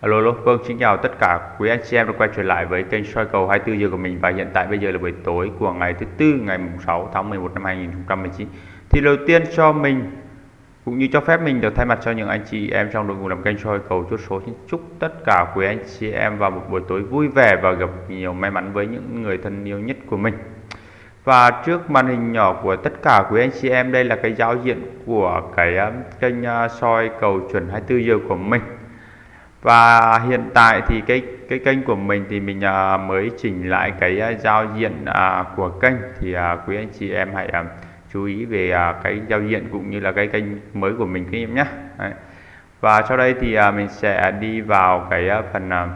Alo, alo, vâng, xin chào tất cả quý anh chị em đã quay trở lại với kênh soi cầu 24 giờ của mình và hiện tại bây giờ là buổi tối của ngày thứ tư ngày 6 tháng 11 năm 2019. Thì đầu tiên cho mình cũng như cho phép mình được thay mặt cho những anh chị em trong đội ngũ làm kênh soi cầu chốt số xin chúc tất cả quý anh chị em vào một buổi tối vui vẻ và gặp nhiều may mắn với những người thân yêu nhất của mình. Và trước màn hình nhỏ của tất cả quý anh chị em đây là cái giao diện của cái um, kênh uh, soi cầu chuẩn 24 giờ của mình và hiện tại thì cái cái kênh của mình thì mình à, mới chỉnh lại cái à, giao diện à, của kênh. Thì à, quý anh chị em hãy à, chú ý về à, cái giao diện cũng như là cái kênh mới của mình các em nhé. Đấy. và sau đây thì à, mình sẽ đi vào cái à, phần à,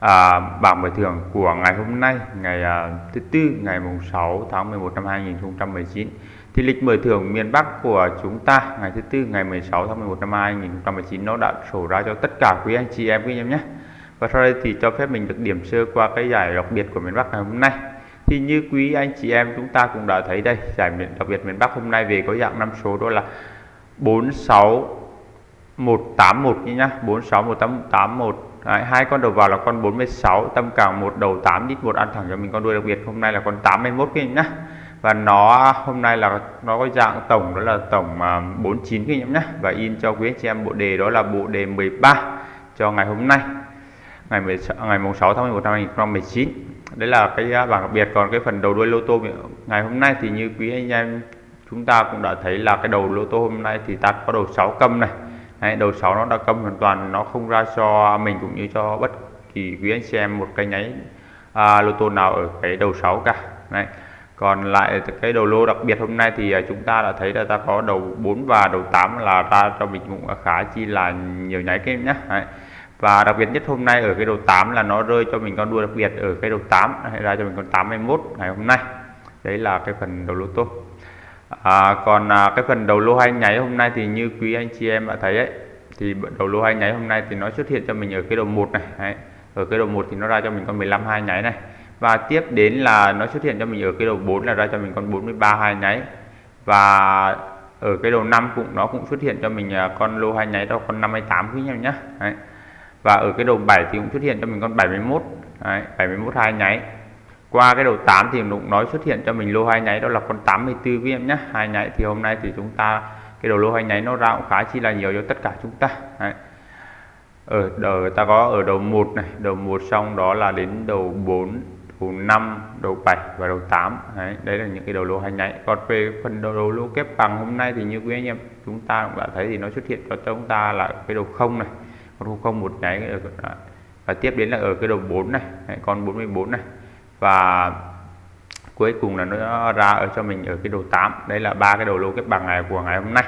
à, bảng mở thưởng của ngày hôm nay ngày à, thứ tư ngày mùng 6 tháng 11 năm 2019 thì lịch mở thưởng miền Bắc của chúng ta ngày thứ tư ngày 16 tháng 11 năm 2019 nó đã sổ ra cho tất cả quý anh chị em quý em nhé. Và sau đây thì cho phép mình được điểm sơ qua cái giải đặc biệt của miền Bắc ngày hôm nay. Thì như quý anh chị em chúng ta cũng đã thấy đây giải đặc biệt miền Bắc hôm nay về có dạng năm số đó là 46181 như nhá. 461881 Đấy, hai con đầu vào là con 46 tâm càng một đầu 8 đít một ăn thẳng cho mình con đuôi đặc biệt. Hôm nay là con 81 kia nhá và nó hôm nay là nó có dạng tổng đó là tổng 49 kinh nghiệm nhé. Và in cho quý anh chị em bộ đề đó là bộ đề 13 cho ngày hôm nay ngày 16, ngày mùng 6 tháng 11 năm 2019 đấy là cái à, bảng đặc biệt. Còn cái phần đầu đuôi lô tô ngày hôm nay thì như quý anh em chúng ta cũng đã thấy là cái đầu lô tô hôm nay thì ta có đầu 6 câm này. Đấy, đầu 6 nó đã câm hoàn toàn nó không ra cho mình cũng như cho bất kỳ quý anh chị em một cái nháy à, lô tô nào ở cái đầu 6 cả. Đấy còn lại cái đầu lô đặc biệt hôm nay thì à, chúng ta đã thấy là ta có đầu 4 và đầu 8 là ra cho mình cũng khá chi là nhiều nháy cái nhé Đấy. và đặc biệt nhất hôm nay ở cái đầu 8 là nó rơi cho mình con đua đặc biệt ở cái đầu 8 hay ra cho mình con 81 ngày hôm nay. Đấy là cái phần đầu lô tô à, còn à, cái phần đầu lô hai nháy hôm nay thì như quý anh chị em đã thấy ấy thì đầu lô hai nháy hôm nay thì nó xuất hiện cho mình ở cái đầu một này. Đấy. ở cái đầu một thì nó ra cho mình con 15 hai nháy này và tiếp đến là nó xuất hiện cho mình ở cái đầu 4 là ra cho mình con 43 hai nháy. Và ở cái đầu 5 cũng nó cũng xuất hiện cho mình à, con lô hai nháy đó con 58 quý nhau nhá Đấy. và ở cái đầu 7 thì cũng xuất hiện cho mình con 71 Đấy, 71 hai nháy. Qua cái đầu 8 thì cũng nói xuất hiện cho mình lô hai nháy đó là con 84 quý em nhé. Hai nháy thì hôm nay thì chúng ta cái đầu lô hai nháy nó ra cũng khá chi là nhiều cho tất cả chúng ta. Đấy. Ở đầu ta có ở đầu 1 này đầu 1 xong đó là đến đầu 4 đầu 5 đầu 7 và đầu 8 đấy, đấy là những cái đầu lô hành nháy còn về phần đầu, đầu lô kép bằng hôm nay thì như quý anh em chúng ta cũng đã thấy thì nó xuất hiện cho chúng ta là cái đầu không này. Con không một nháy và tiếp đến là ở cái đầu 4 này. Đấy, con 44 này. Và cuối cùng là nó ra ở cho mình ở cái đầu 8 đấy là ba cái đầu lô kép bằng này của ngày hôm nay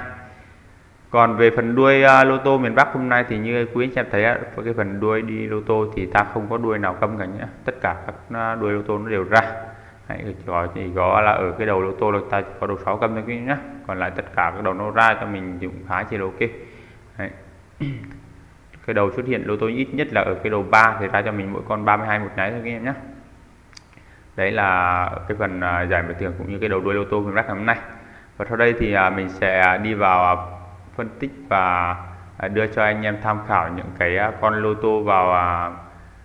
còn về phần đuôi uh, lô tô miền Bắc hôm nay thì như quý anh em thấy uh, cái phần đuôi đi lô tô thì ta không có đuôi nào câm cả nhé tất cả các uh, đuôi lô tô nó đều ra. Đấy, có thì có là ở cái đầu lô tô là ta chỉ có đầu 6 câm thôi quý nhé còn lại tất cả các đầu nó ra cho mình thì cũng khá chỉ là ok. Đấy. cái đầu xuất hiện lô tô ít nhất là ở cái đầu 3 thì ra cho mình mỗi con 32 một nháy thôi các em nhé đấy là cái phần à, giải mở thưởng cũng như cái đầu đuôi lô tô miền Bắc hôm nay. Và sau đây thì mình sẽ đi vào phân tích và à, đưa cho anh em tham khảo những cái à, con lô tô vào à,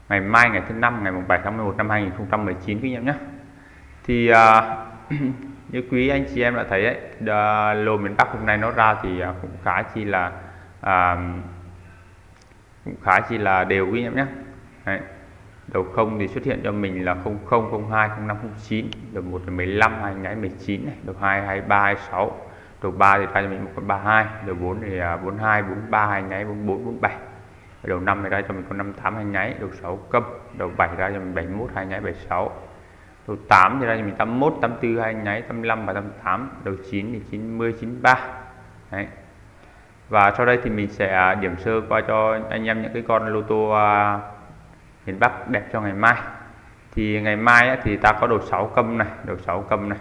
ngày mai ngày thứ năm ngày 7 tháng 11 năm 2019 quý em nhé thì như quý anh chị em đã thấy ấy, lô miền Bắc hôm nay nó ra thì cũng khá chi là à, cũng khá chi là đều quý em nhé Đấy. đầu không thì xuất hiện cho mình là 00 02 05 09 đầu 1 15 hai 19 này đầu 2 23 26 đầu 3 thì ra cho mình một con 32 đầu 4 thì à, 42 43 hai nháy 44 47 đầu 5 thì ra cho mình con 58 hai nháy, đầu 6 cấp, đầu 7 ra cho mình 71 hai nháy 76 đầu 8 thì ra cho mình 81 84 hai nháy 85 và 88 đầu 9 thì 90 93 Đấy. và sau đây thì mình sẽ à, điểm sơ qua cho anh em những cái con lô tô à, miền Bắc đẹp cho ngày mai. Thì ngày mai thì ta có đầu 6 câm này, đầu 6 câm này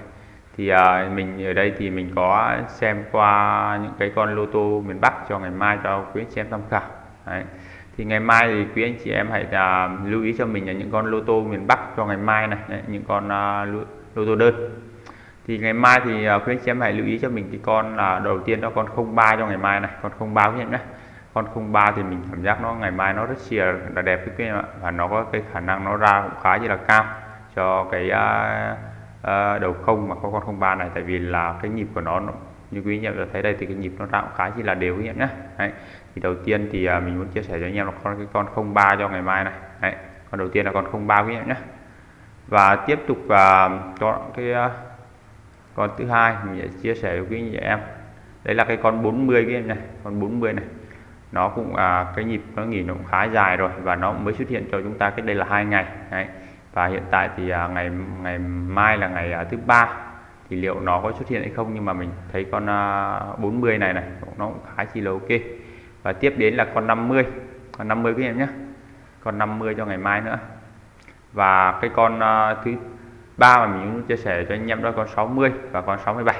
thì à, mình ở đây thì mình có xem qua những cái con lô tô miền Bắc cho ngày mai cho quý anh chị em tham khảo. Đấy. thì ngày mai thì quý anh chị em hãy à, lưu ý cho mình là những con lô tô miền Bắc cho ngày mai này Đấy, những con à, lô, lô tô đơn. Thì ngày mai thì à, quý anh chị em hãy lưu ý cho mình cái con là đầu tiên đó con 03 cho ngày mai này con 03 quý anh nhé. Con 03 thì mình cảm giác nó ngày mai nó rất chia là đẹp với quý em ạ và nó có cái khả năng nó ra cũng khá là cao cho cái à, uh, đầu không mà có con 03 này tại vì là cái nhịp của nó, nó như quý anh em thấy đây thì cái nhịp nó ra cũng khá chỉ là đều quý em nhé Đấy. thì đầu tiên thì uh, mình muốn chia sẻ cho anh em là con cái con 03 cho ngày mai này Đấy. con đầu tiên là con 03 quý em nhé và tiếp tục uh, cho cái uh, con thứ hai mình sẽ chia sẻ với quý anh em đấy là cái con 40 cái này con 40 này nó cũng à, cái nhịp nó nghỉ nó cũng khá dài rồi và nó mới xuất hiện cho chúng ta cách đây là hai ngày đấy và hiện tại thì à, ngày ngày mai là ngày à, thứ ba. Thì liệu nó có xuất hiện hay không? Nhưng mà mình thấy con à, 40 này này nó cũng khá chi là ok. Và tiếp đến là con 50 con 50 các em nhé. Con 50 cho ngày mai nữa. Và cái con à, thứ ba mà mình muốn chia sẻ cho anh em đó con 60 và con 67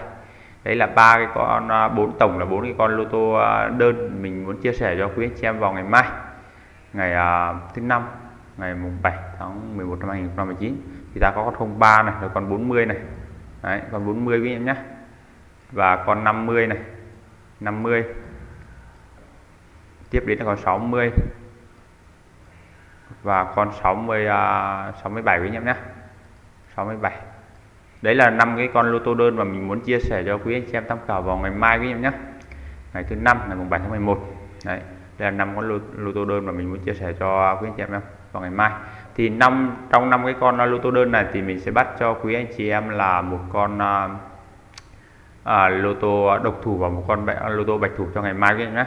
đấy là ba cái con à, bốn tổng là bốn cái con lô tô à, đơn mình muốn chia sẻ cho quý anh chị em vào ngày mai ngày uh, thứ năm ngày mùng 7 tháng 11 năm 2019 thì ta có con 03 này rồi con 40 này. Đấy con 40 với em nhé và con 50 này. 50 tiếp đến là con 60 và con 60 uh, 67 với em nhé 67 đấy là năm cái con lô tô đơn mà mình muốn chia sẻ cho quý anh chị em tham khảo vào ngày mai với em nhé ngày thứ năm ngày mùng 7 tháng 11 đấy đây là năm con lô, lô tô đơn mà mình muốn chia sẻ cho quý anh chị em vào ngày mai. Thì năm trong năm cái con lô tô đơn này thì mình sẽ bắt cho quý anh chị em là một con à, à, lô tô độc thủ và một con lô tô bạch thủ cho ngày mai quý anh nhé.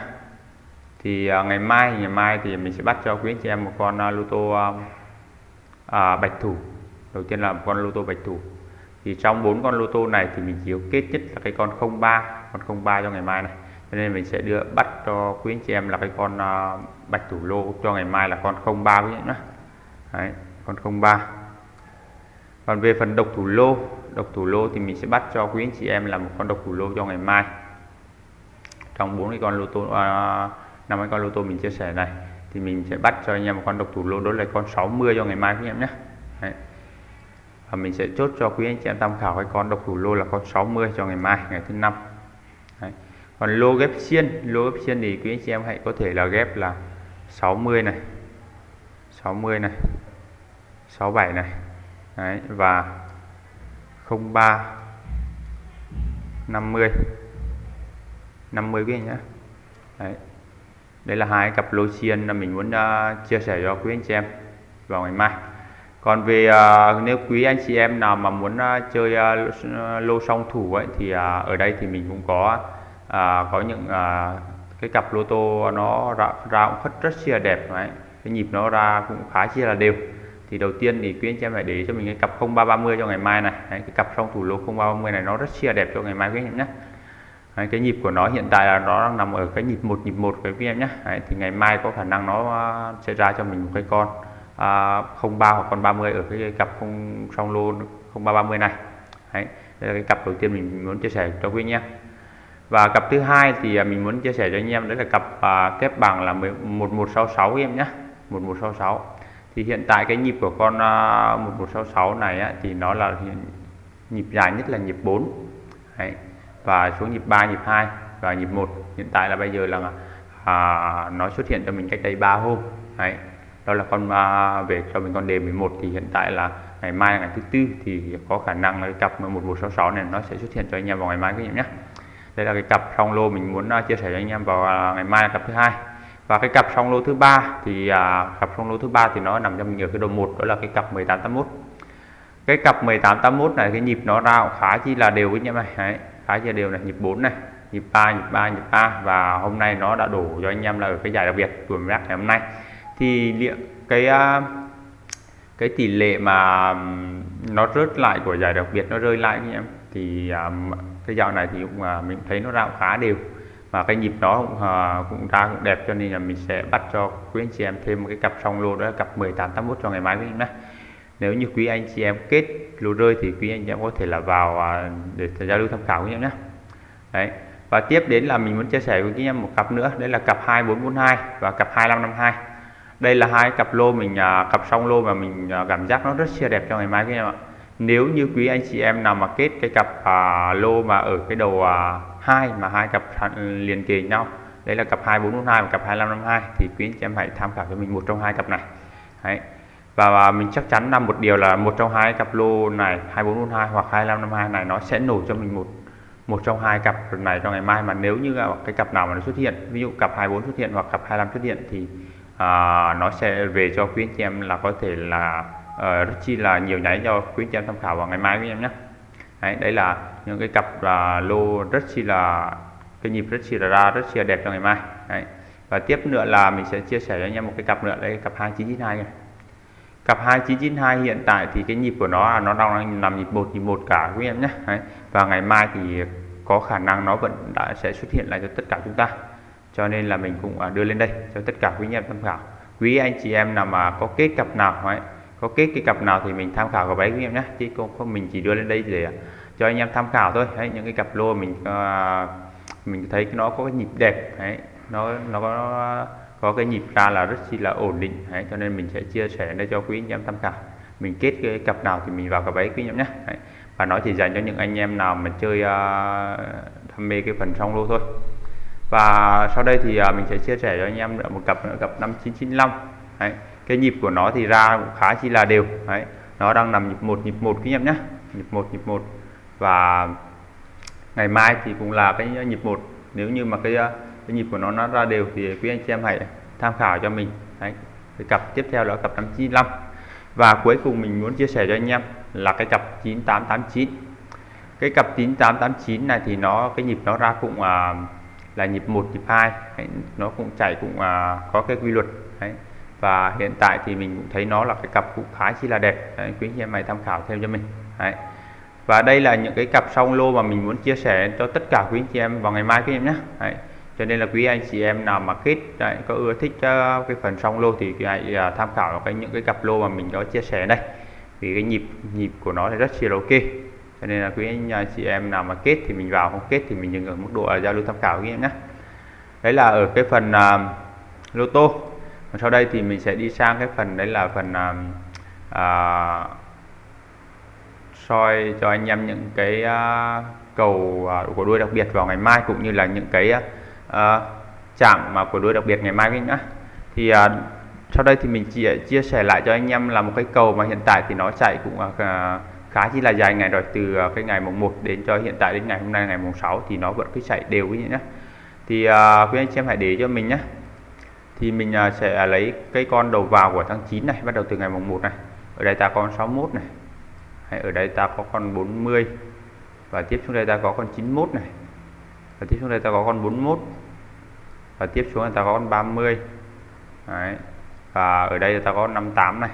Thì à, ngày mai ngày mai thì mình sẽ bắt cho quý anh chị em một con à, lô tô à, à, bạch thủ. Đầu tiên là một con lô tô bạch thủ. Thì trong bốn con lô tô này thì mình chỉ kết nhất là cái con 03 con 03 cho ngày mai này cho nên mình sẽ đưa bắt cho quý anh chị em là cái con uh, bạch thủ lô cho ngày mai là con 03 quý anh nhé. Đấy, con 03 còn về phần độc thủ lô độc thủ lô thì mình sẽ bắt cho quý anh chị em là một con độc thủ lô cho ngày mai. Trong bốn cái con lô tô uh, năm cái con lô tô mình chia sẻ này thì mình sẽ bắt cho anh em một con độc thủ lô đó là con 60 cho ngày mai quý em nhé. Đấy. Và mình sẽ chốt cho quý anh chị em tham khảo cái con độc thủ lô là con 60 cho ngày mai ngày thứ năm còn lô ghép xiên lô ghép xiên thì quý anh chị em hãy có thể là ghép là 60 này 60 này 67 này Đấy. và 03 50 50 quý anh nhé Đấy. đây là hai cặp lô xiên là mình muốn uh, chia sẻ cho quý anh chị em vào ngày mai còn về uh, nếu quý anh chị em nào mà muốn uh, chơi uh, lô song thủ ấy thì uh, ở đây thì mình cũng có à, có những à, cái cặp lô tô nó ra, ra cũng rất rất là đẹp đấy. cái nhịp nó ra cũng khá chia là đều. Thì đầu tiên thì quý anh chị em phải để cho mình cái cặp 0330 cho ngày mai này. Đấy, cái cặp song thủ lô 0330 này nó rất chia đẹp cho ngày mai quý anh em nhé. Đấy, cái nhịp của nó hiện tại là nó đang nằm ở cái nhịp một nhịp một với quý em nhé. Đấy, thì ngày mai có khả năng nó à, sẽ ra cho mình một cái con à, 03 hoặc con 30 ở cái cặp không song lô 0330 này. Đấy, đây là cái cặp đầu tiên mình muốn chia sẻ cho quý anh em và cặp thứ hai thì à, mình muốn chia sẻ cho anh em đấy là cặp à, kép bằng là 1166 em nhé 1166 thì hiện tại cái nhịp của con à, 1166 này á, thì nó là nhịp dài nhất là nhịp 4 đấy. và xuống nhịp 3 nhịp 2 và nhịp 1 hiện tại là bây giờ là à, nó xuất hiện cho mình cách đây 3 hôm. Đấy. Đó là con à, về cho mình con đề 11 thì hiện tại là ngày mai là ngày thứ tư thì có khả năng là cái cặp 1166 này nó sẽ xuất hiện cho anh em vào ngày mai các em nhé đây là cái cặp song lô mình muốn à, chia sẻ cho anh em vào à, ngày mai là cặp thứ hai. Và cái cặp song lô thứ ba thì à, cặp song lô thứ ba thì nó nằm trong nhiều cái đầu một đó là cái cặp 1881 cái cặp 1881 này cái nhịp nó ra khá chi là đều với anh em này Đấy, khá chi là đều này. Nhịp 4 này nhịp 3 nhịp 3 nhịp 3 và hôm nay nó đã đổ cho anh em là ở cái giải đặc biệt tuổi rác ngày hôm nay. Thì liệu cái à, cái tỷ lệ mà nó rớt lại của giải đặc biệt nó rơi lại anh em? Thì um, cái dạo này thì cũng uh, mình thấy nó ra cũng khá đều. Và cái nhịp đó cũng, uh, cũng ra cũng đẹp cho nên là mình sẽ bắt cho quý anh chị em thêm một cái cặp song lô đó là cặp 1881 cho ngày mai với em nhé. Nếu như quý anh chị em kết lô rơi thì quý anh chị em có thể là vào à, để giao lưu tham khảo với em nhé. Đấy. Và tiếp đến là mình muốn chia sẻ với quý anh em một cặp nữa đấy là cặp 2442 và cặp 2552 đây là hai cặp lô mình à, cặp song lô mà mình à, cảm giác nó rất chia đẹp cho ngày mai các em ạ nếu như quý anh chị em nào mà kết cái cặp à, lô mà ở cái đầu à, hai mà hai cặp liền kề nhau đấy là cặp 2442 và cặp 2552 thì quý anh chị em hãy tham khảo cho mình một trong hai cặp này đấy. và mình chắc chắn là một điều là một trong hai cặp lô này 2442 hoặc 2552 này nó sẽ nổ cho mình một một trong hai cặp này cho ngày mai mà nếu như cái cặp nào mà nó xuất hiện ví dụ cặp 24 xuất hiện hoặc cặp 25 xuất hiện thì à, nó sẽ về cho quý anh chị em là có thể là uh, rất chi là nhiều nháy cho quý anh em tham khảo vào ngày mai quý em nhé. Đấy, đấy là những cái cặp uh, lô rất chi là cái nhịp rất chi là ra rất chi là đẹp cho ngày mai. Đấy. và tiếp nữa là mình sẽ chia sẻ cho anh em một cái cặp nữa đây cặp 2992 này cặp 2992 hiện tại thì cái nhịp của nó nó đang nằm nhịp một nhịp một cả quý em nhé. Đấy. và ngày mai thì có khả năng nó vẫn đã sẽ xuất hiện lại cho tất cả chúng ta. Cho nên là mình cũng à, đưa lên đây cho tất cả quý anh em tham khảo. Quý anh chị em nào mà có kết cặp nào ấy có kết cái cặp nào thì mình tham khảo cặp ấy quý em nhé. Chứ không, không mình chỉ đưa lên đây để à, cho anh em tham khảo thôi. Đấy, những cái cặp lô mình uh, mình thấy nó có cái nhịp đẹp. Đấy nó nó có có cái nhịp ra là rất chi là ổn định. Đấy, cho nên mình sẽ chia sẻ đây cho quý anh em tham khảo. Mình kết cái cặp nào thì mình vào cặp ấy quý anh em nhé. Đấy. và nó chỉ dành cho những anh em nào mà chơi uh, đam mê cái phần song lô thôi. Và sau đây thì uh, mình sẽ chia sẻ cho anh em một cặp nữa cặp 5995 đấy cái nhịp của nó thì ra cũng khá chi là đều. Đấy nó đang nằm nhịp một nhịp một quý em nhé nhịp một nhịp một. Và ngày mai thì cũng là cái nhịp một. Nếu như mà cái cái nhịp của nó nó ra đều thì quý anh chị em hãy tham khảo cho mình. Đấy cái cặp tiếp theo là cặp 595 và cuối cùng mình muốn chia sẻ cho anh em là cái cặp 9889 cái cặp 9889 này thì nó cái nhịp nó ra cũng à, là nhịp 1 nhịp 2 đấy, nó cũng chạy cũng à, có cái quy luật. Đấy và hiện tại thì mình cũng thấy nó là cái cặp cũng khá chi là đẹp. Đấy, quý anh chị em mày tham khảo thêm cho mình. Đấy. Và đây là những cái cặp song lô mà mình muốn chia sẻ cho tất cả quý anh chị em vào ngày mai quý em nhé. Đấy. cho nên là quý anh chị em nào mà kết đấy, có ưa thích uh, cái phần song lô thì hãy uh, ờ, tham khảo cái những cái cặp lô mà mình có chia sẻ đây. Vì cái nhịp nhịp của nó thì rất là ok. Cho nên là quý anh ờ, chị em nào mà kết thì mình vào không kết thì mình dừng ở mức độ giao lưu tham khảo quý em nhé. Đấy là ở cái phần uh, lô tô sau đây thì mình sẽ đi sang cái phần đấy là phần uh, uh, soi cho anh em những cái uh, cầu uh, của đuôi đặc biệt vào ngày mai cũng như là những cái uh, chạm mà của đuôi đặc biệt ngày mai nhá. Thì uh, sau đây thì mình chỉ chia sẻ lại cho anh em là một cái cầu mà hiện tại thì nó chạy cũng uh, khá chỉ là dài ngày rồi từ uh, cái ngày mùng 1 đến cho hiện tại đến ngày hôm nay ngày mùng 6 thì nó vẫn cứ chạy đều quý nhé thì uh, quý anh chị em hãy để cho mình nhé thì mình à, sẽ lấy cái con đầu vào của tháng 9 này, bắt đầu từ ngày mùng 1 này. Ở đây ta có con 61 này. Hay ở đây ta có con 40 và tiếp xuống đây ta có con 91 này. Và tiếp xuống đây ta có con 41 và tiếp xuống ta có con 30 Đấy. và ở đây ta có 58 này.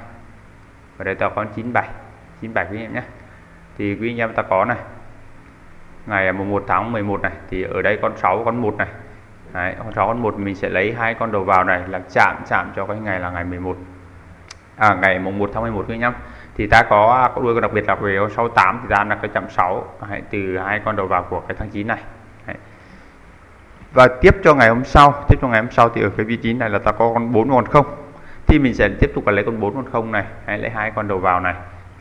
Ở đây ta có con 97 97 quý em nhé. Thì quý anh em ta có này. Ngày mùng 1 tháng 11 này, thì ở đây con 6 con 1 này. Đấy, con 6 con 1 mình sẽ lấy hai con đầu vào này là chạm chạm cho cái ngày là ngày 11 à, ngày mùng 1 tháng 11 các nhá. thì ta có à, có đuôi con đặc biệt là về con 68 thì ra là cái chạm 6 Đấy, từ hai con đầu vào của cái tháng 9 này Đấy. và tiếp cho ngày hôm sau tiếp cho ngày hôm sau thì ở cái vị trí này là ta có con 4 con 0. thì mình sẽ tiếp tục là lấy con 4 con 0 này hay lấy hai con đầu vào này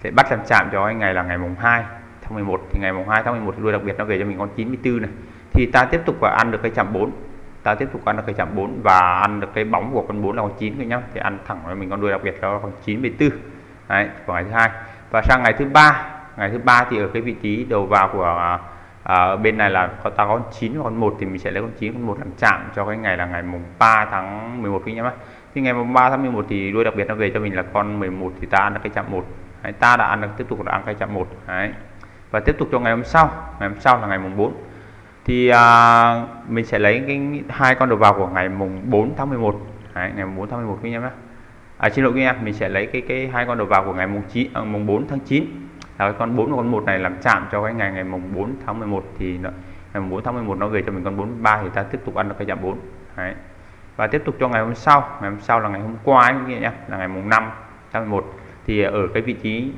để bắt làm chạm cho cái ngày là ngày mùng 2 tháng 11 thì ngày mùng 2 tháng 11 thì đuôi đặc biệt nó về cho mình con 94 này thì ta tiếp tục và ăn được cái chạm 4 ta tiếp tục ăn được cái chạm 4 và ăn được cái bóng của con 4 là con 9 rồi nhá. Thì ăn thẳng với mình con đuôi đặc biệt đó là con 94 đấy của ngày thứ hai. Và sang ngày thứ ba ngày thứ ba thì ở cái vị trí đầu vào của à, bên này là có ta có con 9 và con 1 thì mình sẽ lấy con 9 con 1 làm chạm cho cái ngày là ngày mùng 3 tháng 11 quý nhá thì ngày mùng 3 tháng 11 thì đuôi đặc biệt nó về cho mình là con 11 thì ta ăn được cái chạm 1 đấy, ta đã ăn được tiếp tục là ăn cái chạm 1 đấy. Và tiếp tục cho ngày hôm sau. Ngày hôm sau là ngày mùng 4 thì à, mình sẽ lấy cái hai con đầu vào của ngày mùng 4 tháng 11 Đấy, ngày mùng 4 tháng 11 quý em nhé. À, xin lỗi quý em mình sẽ lấy cái cái hai con đầu vào của ngày mùng 9 à, mùng 4 tháng 9 là cái con 4 và con 1 này làm chạm cho cái ngày ngày mùng 4 tháng 11 thì nó, ngày mùng 4 tháng 11 nó về cho mình con 43 thì ta tiếp tục ăn được cái giảm 4 Đấy. và tiếp tục cho ngày hôm sau ngày hôm sau là ngày hôm qua ấy, quý nhé là ngày mùng 5 tháng 11 thì ở cái vị trí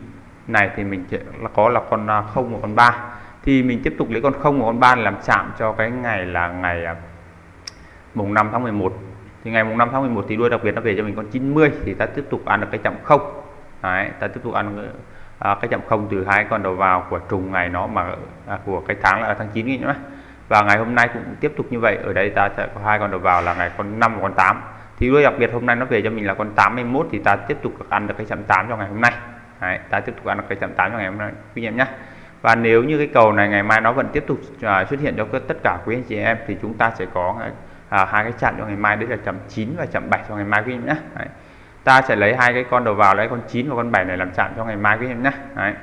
này thì mình là có là con à, 0 và con 3 thì mình tiếp tục lấy con 0 và con 3 làm chạm cho cái ngày là ngày à, mùng 5 tháng 11 thì ngày mùng 5 tháng 11 thì đuôi đặc biệt nó về cho mình con 90 thì ta tiếp tục ăn được cái chạm 0 Đấy, ta tiếp tục ăn à, cái chạm 0 từ hai con đầu vào của trùng ngày nó mà à, của cái tháng là tháng 9 nhé và ngày hôm nay cũng tiếp tục như vậy ở đây ta sẽ có hai con đầu vào là ngày con 5 và con 8 thì đuôi đặc biệt hôm nay nó về cho mình là con 81 thì ta tiếp tục ăn được cái chạm 8 cho ngày hôm nay. Đấy, ta tiếp tục ăn được cái chạm 8 cho ngày hôm nay. Quý em nhé và nếu như cái cầu này ngày mai nó vẫn tiếp tục à, xuất hiện cho tất cả quý anh chị em thì chúng ta sẽ có à, hai cái chặn cho ngày mai. Đấy là chậm 9 và chậm 7 cho ngày mai quý em nhé. Đấy. ta sẽ lấy hai cái con đầu vào lấy con 9 và con 7 này làm chặn cho ngày mai quý em nhé. Đấy.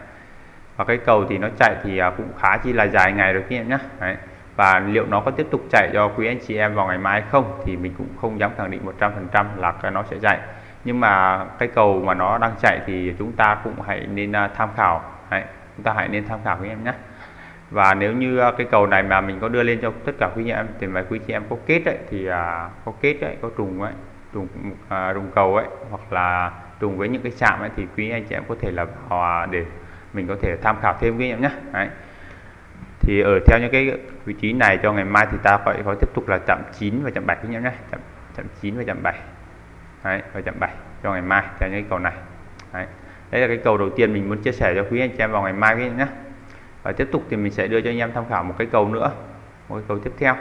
và cái cầu thì nó chạy thì à, cũng khá chi là dài ngày rồi quý em nhé. Đấy. Và liệu nó có tiếp tục chạy cho quý anh chị em vào ngày mai không thì mình cũng không dám khẳng định 100% là nó sẽ chạy. Nhưng mà cái cầu mà nó đang chạy thì chúng ta cũng hãy nên tham khảo. Đấy, chúng ta hãy nên tham khảo với em nhé. Và nếu như à, cái cầu này mà mình có đưa lên cho tất cả quý em thì mà quý chị em có kết đấy thì à, có kết đấy có trùng ấy trùng à, trùng cầu ấy hoặc là trùng với những cái chạm ấy thì quý anh chị em có thể là hòa để mình có thể tham khảo thêm quý em nhé. Đấy. Thì ở theo những cái vị trí này cho ngày mai thì ta phải có tiếp tục là chạm 9 và chạm 7 quý em nhé. Chạm chạm 9 và chạm 7 đấy, và chạm 7 cho ngày mai theo những cái cầu này. Đấy đây là cái cầu đầu tiên mình muốn chia sẻ cho quý anh chị em vào ngày mai các nhé. Và tiếp tục thì mình sẽ đưa cho anh em tham khảo một cái cầu nữa một cái cầu tiếp theo.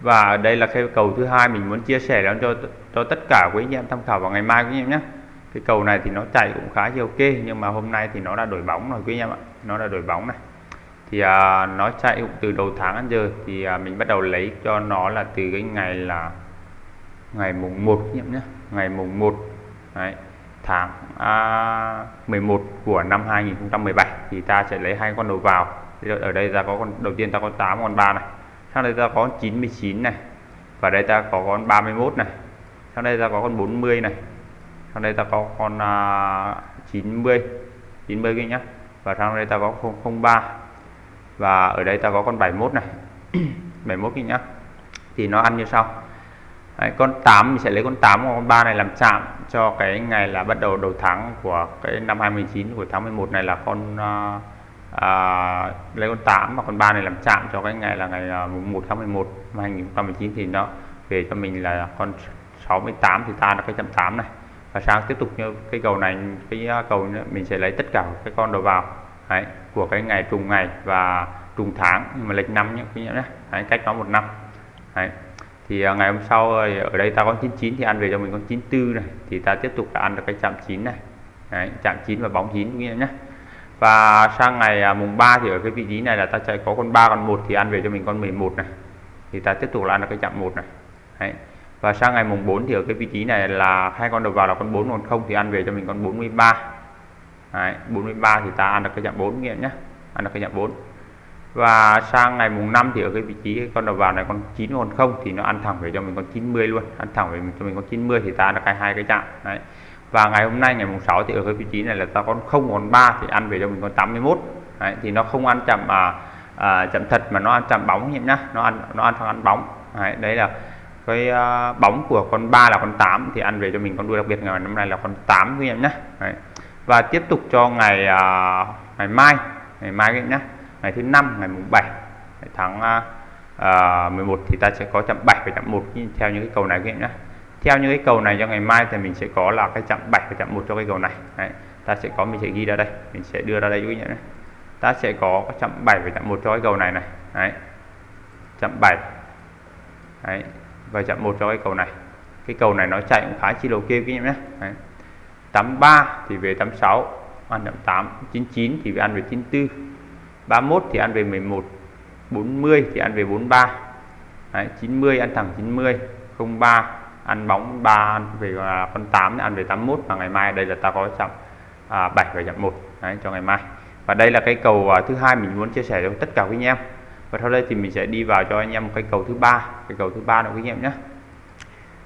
Và đây là cái cầu thứ hai mình muốn chia sẻ cho cho tất cả quý anh em tham khảo vào ngày mai quý anh em nhé. Cái cầu này thì nó chạy cũng khá là ok nhưng mà hôm nay thì nó đã đổi bóng rồi quý anh em ạ. Nó đã đổi bóng này. Thì à, nó chạy cũng từ đầu tháng đến giờ thì à, mình bắt đầu lấy cho nó là từ cái ngày là ngày mùng 1 nhé. Ngày mùng 1 Đấy, tháng à, 11 của năm 2017 thì ta sẽ lấy hai con đầu vào. Ở đây ta có con đầu tiên ta có 8 con 3 này sau đây ta có 99 này và đây ta có con 31 này sau đây ta có con 40 này sau đây ta có con à, 90 90 cái nhá và sau đây ta có 003 và ở đây ta có con 71 này 71 cái nhá. Thì nó ăn như sau. Đấy, con 8 mình sẽ lấy con 8 và con 3 này làm chạm cho cái ngày là bắt đầu đầu tháng của cái năm 2019 của tháng 11 này là con uh, uh, lấy con 8 và con 3 này làm chạm cho cái ngày là ngày à, uh, 1 tháng 11 năm 2019 thì nó về cho mình là con 68 thì ta là cái chậm 8 này. Và sáng tiếp tục như cái cầu này cái cầu này, mình sẽ lấy tất cả cái con đầu vào Đấy, của cái ngày trùng ngày và trùng tháng nhưng mà lệch năm nhé nhé Đấy, cách nó một năm. Đấy thì à, ngày hôm sau ở đây ta có 99 thì ăn về cho mình con 94 này. Thì ta tiếp tục là ăn được cái chạm 9 này. Đấy, chạm 9 và bóng 9 quý nhé và sang ngày à, mùng 3 thì ở cái vị trí này là ta chạy có con 3 con 1 thì ăn về cho mình con 11 này. Thì ta tiếp tục là ăn được cái chạm 1 này. Đấy. và sang ngày mùng 4 thì ở cái vị trí này là hai con đầu vào là con 4 còn không thì ăn về cho mình con 43 Đấy, 43 thì ta ăn được cái chạm 4 nghiệm nhé ăn được cái chạm 4 và sang ngày mùng 5 thì ở cái vị trí con đầu vào này con 9 còn không thì nó ăn thẳng về cho mình con 90 luôn. Ăn thẳng về cho mình con 90 thì ta đã cái hai cái chạm. Đấy. Và ngày hôm nay ngày mùng 6 thì ở cái vị trí này là ta con không còn 3 thì ăn về cho mình con 81 đấy, thì nó không ăn chậm à, à, chậm thật mà nó ăn chậm bóng nhé nhá. Nó ăn nó ăn thằng ăn bóng. Đấy, đấy là cái uh, bóng của con 3 là con 8 thì ăn về cho mình con đuôi đặc biệt ngày hôm nay là con 8 quý em nhé đấy. Và tiếp tục cho ngày uh, ngày mai ngày mai nhé ngày thứ năm ngày mùng 7 tháng à, à, uh, 11 thì ta sẽ có chạm 7 và chạm 1 theo những cái cầu này các em nhé theo những cái cầu này cho ngày mai thì mình sẽ có là cái chạm 7 và chạm 1 cho cái cầu này Đấy. ta sẽ có mình sẽ ghi ra đây mình sẽ đưa ra đây quý vị nhé ta sẽ có chạm 7 và chạm 1 cho cái cầu này này Đấy. chạm 7 Đấy. và chạm 1 cho cái cầu này cái cầu này nó chạy cũng khá chi đầu kia quý vị nhé Đấy. 83 thì về 86 ăn đậm 8 99 thì về ăn về 94 31 thì ăn về 11 40 thì ăn về 43 Đấy, 90 ăn thẳng 90 03 ăn bóng 3 ăn về à, con 8 ăn về 81 và ngày mai đây là ta có chậm à, 7 và chậm 1 Đấy, cho ngày mai. Và đây là cái cầu à, thứ hai mình muốn chia sẻ cho tất cả các anh em. Và sau đây thì mình sẽ đi vào cho anh em một cái cầu thứ ba cái cầu thứ ba nữa các anh em nhé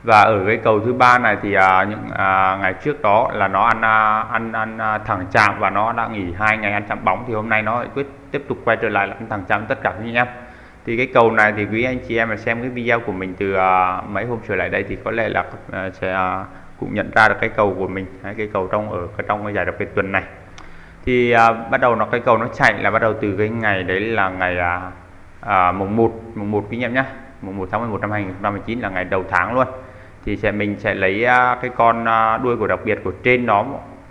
và ở cái cầu thứ ba này thì à, những à, ngày trước đó là nó ăn à, ăn ăn à, thẳng chạm và nó đã nghỉ hai ngày ăn chạm bóng thì hôm nay nó quyết tiếp tục quay trở lại là ăn thẳng chạm tất cả quý anh em. Thì cái cầu này thì quý anh chị em mà xem cái video của mình từ à, mấy hôm trở lại đây thì có lẽ là à, sẽ à, cũng nhận ra được cái cầu của mình cái cầu trong ở cái trong cái giải đặc biệt tuần này. Thì à, bắt đầu nó cái cầu nó chạy là bắt đầu từ cái ngày đấy là ngày à, à, mùng 1 mùng 1 quý anh em nhé mùng 1 tháng 11 năm 2019 là ngày đầu tháng luôn thì sẽ mình sẽ lấy à, cái con à, đuôi của đặc biệt của trên nó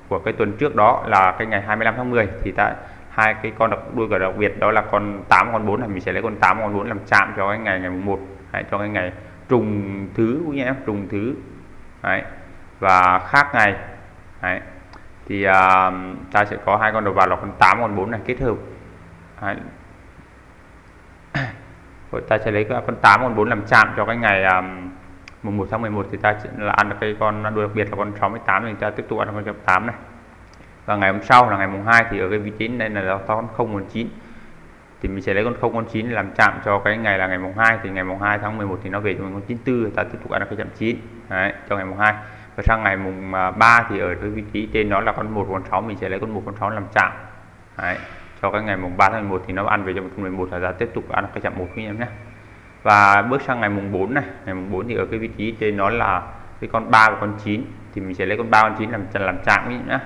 của cái tuần trước đó là cái ngày 25 tháng 10 thì tại hai cái con đặc đuôi của đặc biệt đó là con 8 con 4 là mình sẽ lấy con 8 con 4 làm chạm cho cái ngày ngày 1 đấy, cho cái ngày trùng thứ quý em trùng thứ đấy và khác ngày đấy. Thì uh, ta sẽ có hai con đầu vào là con 8 con 4 này kết hợp đấy. Rồi ta sẽ lấy con 8 con 4 làm chạm cho cái ngày um, mùng 1 tháng 11 thì ta là ăn được cái con đuôi đặc biệt là con 68 thì ta tiếp tục ăn con 8 này. Và ngày hôm sau là ngày mùng 2 thì ở cái vị trí này là con 019 thì mình sẽ lấy con 019 làm chạm cho cái ngày là ngày mùng 2 thì ngày mùng 2 tháng 11 thì nó về cho mình con 94 ta tiếp tục ăn được cái chạm 9 đấy, cho ngày mùng 2 và sang ngày mùng à, 3 thì ở cái vị trí trên đó là con 1 con 6 mình sẽ lấy con 1 con 6 làm chạm. Đấy, cho cái ngày mùng 3 tháng 11 thì nó ăn về cho mình con 11 là ta tiếp tục ăn cái chạm 1 quý em nhé và bước sang ngày mùng 4 này ngày mùng 4 thì ở cái vị trí trên nó là cái con 3 và con 9 thì mình sẽ lấy con 3 con 9 làm làm chạm quý nhé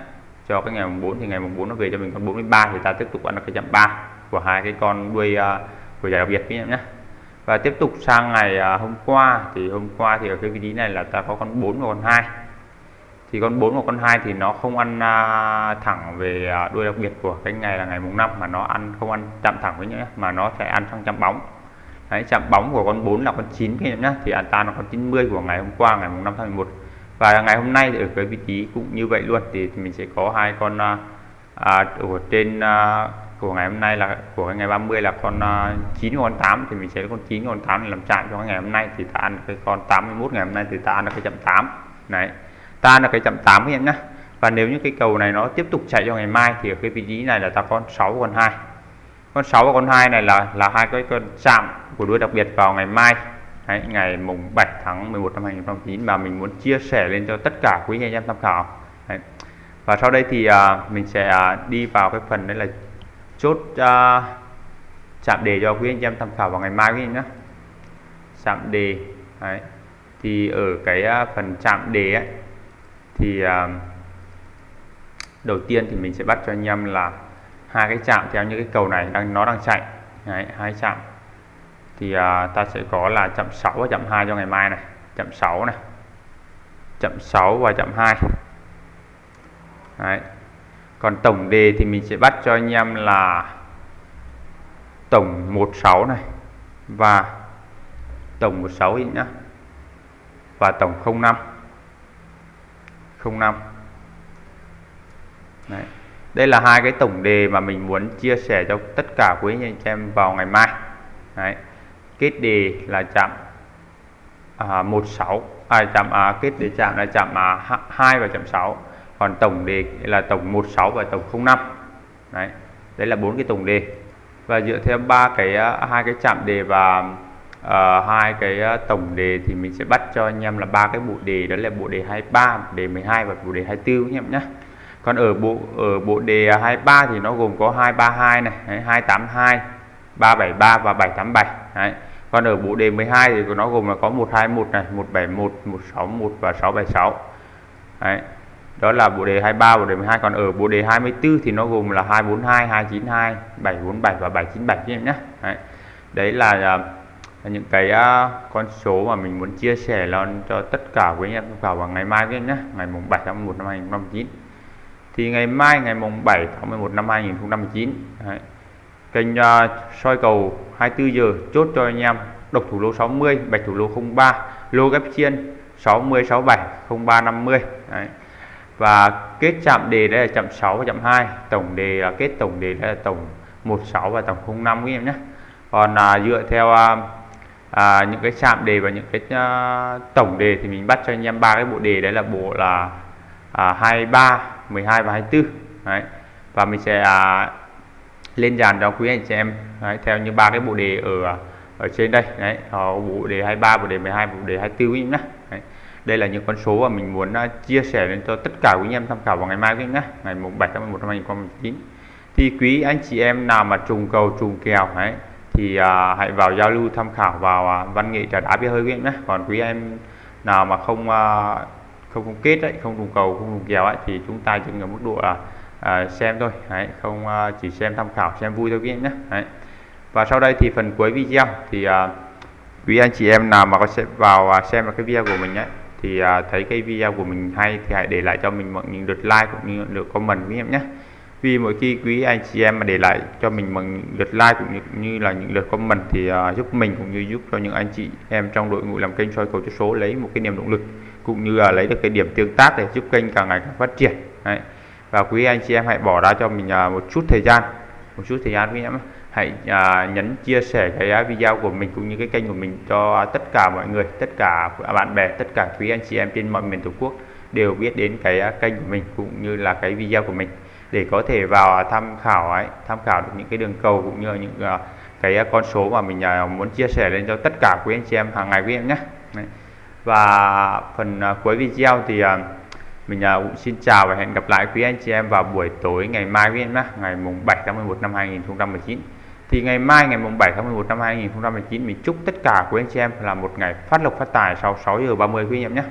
cho cái ngày mùng 4 thì ngày mùng 4 nó về cho mình con 43 thì ta tiếp tục ăn được cái chạm 3 của hai cái con đuôi uh, của giải đặc biệt quý nhé và tiếp tục sang ngày uh, hôm qua thì hôm qua thì ở cái vị trí này là ta có con 4 và con 2 thì con 4 và con 2 thì nó không ăn uh, thẳng về uh, đuôi đặc biệt của cái ngày là ngày mùng 5 mà nó ăn không ăn chạm thẳng với nhé mà nó sẽ ăn sang chạm bóng. Đấy, chạm bóng của con 4 là con 9 các em nhé thì an ta là con 90 của ngày hôm qua ngày mùng 5 tháng 11 và ngày hôm nay thì ở cái vị trí cũng như vậy luôn. Thì, thì mình sẽ có hai con à, à ở trên à, của ngày hôm nay là của ngày 30 là con à, 9 con 8 thì mình sẽ con 9 con 8 làm chạm cho ngày hôm nay. Thì ta ăn cái con 81 ngày hôm nay thì ta ăn được cái chậm 8 này ta ăn được cái chậm 8 các em nhé và nếu như cái cầu này nó tiếp tục chạy cho ngày mai thì ở cái vị trí này là ta con 6 con 2 con 6 và con 2 này là là hai cái con chạm của đuôi đặc biệt vào ngày mai Đấy, ngày mùng 7 tháng 11 năm 2009 và mình muốn chia sẻ lên cho tất cả quý anh em tham khảo Đấy. và sau đây thì à, mình sẽ à, đi vào cái phần đấy là chốt à, chạm đề cho quý anh em tham khảo vào ngày mai quý anh nhé chạm đề Đấy. thì ở cái à, phần chạm đề ấy, thì à, đầu tiên thì mình sẽ bắt cho anh em là hai cái chạm theo như cái cầu này đang nó đang chạy. Đấy, hai chạm. Thì à, ta sẽ có là chậm 6 và chậm 2 cho ngày mai này. Chậm 6 này. Chậm 6 và chậm 2 Đấy. còn tổng đề thì mình sẽ bắt cho anh em là tổng 16 này và tổng 16 nhá. Và tổng 05 05 Đấy đây là hai cái tổng đề mà mình muốn chia sẻ cho tất cả quý anh chị em vào ngày mai. Đấy. Kết đề là chạm à, 16 à, chạm à, kết đề chạm là chạm à, 2 và chạm 6 còn tổng đề là tổng 16 và tổng 05 đấy. Đấy là bốn cái tổng đề. Và dựa theo ba cái à, hai cái chạm đề và à, hai uh, cái à, tổng đề thì mình sẽ bắt cho anh em là ba cái bộ đề. Đó là bộ đề 23 bộ đề 12 và bộ đề 24 anh em nhé còn ở bộ ở bộ đề 23 thì nó gồm có 232 này đấy, 282 373 và 787 đấy còn ở bộ đề 12 thì nó gồm là có 121 này 171 161 và 676 Đấy. đó là bộ đề 23 bộ đề 12 còn ở bộ đề 24 thì nó gồm là 242 292 747 và 797 em nhé Đấy. đấy là, à, những cái uh, con số mà mình muốn chia sẻ lon cho tất cả quý anh em vào vào ngày mai với nhé ngày mùng 7 tháng 1 năm 2019 thì ngày mai ngày mùng 7 tháng 11 năm 2019 Đấy kênh uh, soi cầu 24 giờ chốt cho anh em độc thủ lô 60 bạch thủ lô 03 lô ghép chiên 60 67 03 50 Đấy. và kết chạm đề đây là chạm 6 và chạm 2 tổng đề là kết tổng đề đây là tổng 16 và tổng 05 quý em nhé còn à, dựa theo à, à, những cái chạm đề và những cái à, tổng đề thì mình bắt cho anh em ba cái bộ đề đấy là bộ là à, 23 12 và 24 đấy. Và mình sẽ à, lên dàn cho quý anh chị em. Đấy, theo như ba cái bộ đề ở à, ở trên đây. Đấy bộ đề 23 bộ đề 12 bộ đề 24 nhé đấy. đây là những con số mà mình muốn uh, chia sẻ lên cho tất cả quý anh em tham khảo vào ngày mai nhé ngày mùng 7 tháng 11 năm 2019 thì quý anh chị em nào mà trùng cầu trùng kèo đấy thì uh, hãy vào giao lưu tham khảo vào uh, văn nghệ trà đá bia hơi quý nhé còn quý em nào mà không uh, không không kết đấy không trùng cầu không trùng kèo ấy thì chúng ta chỉ ở mức độ là à, xem thôi. Đấy, không à, chỉ xem tham khảo xem vui thôi quý nhé. Đấy. và sau đây thì phần cuối video thì à, quý anh chị em nào mà có sẽ vào à, xem cái video của mình ấy thì à, thấy cái video của mình hay thì hãy để lại cho mình một những lượt like cũng như lượt comment quý em nhé. Vì mỗi khi quý anh chị em mà để lại cho mình bằng lượt like cũng như, như là những lượt comment thì uh, giúp mình cũng như giúp cho những anh chị em trong đội ngũ làm kênh soi cầu chữ số lấy một cái niềm động lực cũng như là lấy được cái điểm tương tác để giúp kênh càng ngày càng phát triển. Đấy. và quý anh chị em hãy bỏ ra cho mình à, một chút thời gian, một chút thời gian quý em hãy à, nhấn chia sẻ cái video của mình cũng như cái kênh của mình cho tất cả mọi người, tất cả bạn bè, tất cả quý anh chị em trên mọi miền tổ quốc đều biết đến cái kênh của mình cũng như là cái video của mình. Để có thể vào tham khảo, ấy, tham khảo được những cái đường cầu cũng như những à, cái con số mà mình muốn chia sẻ lên cho tất cả quý anh chị em hàng ngày quý em nhé và phần à, cuối video thì à, mình à, cũng xin chào và hẹn gặp lại quý anh chị em vào buổi tối ngày mai quý em nhé, ngày mùng 7 tháng 11 năm 2019 thì ngày mai, ngày mùng 7 tháng 11 năm 2019 mình chúc tất cả quý anh chị em là một ngày phát lộc phát tài sau 6 giờ 30 quý anh em nhé.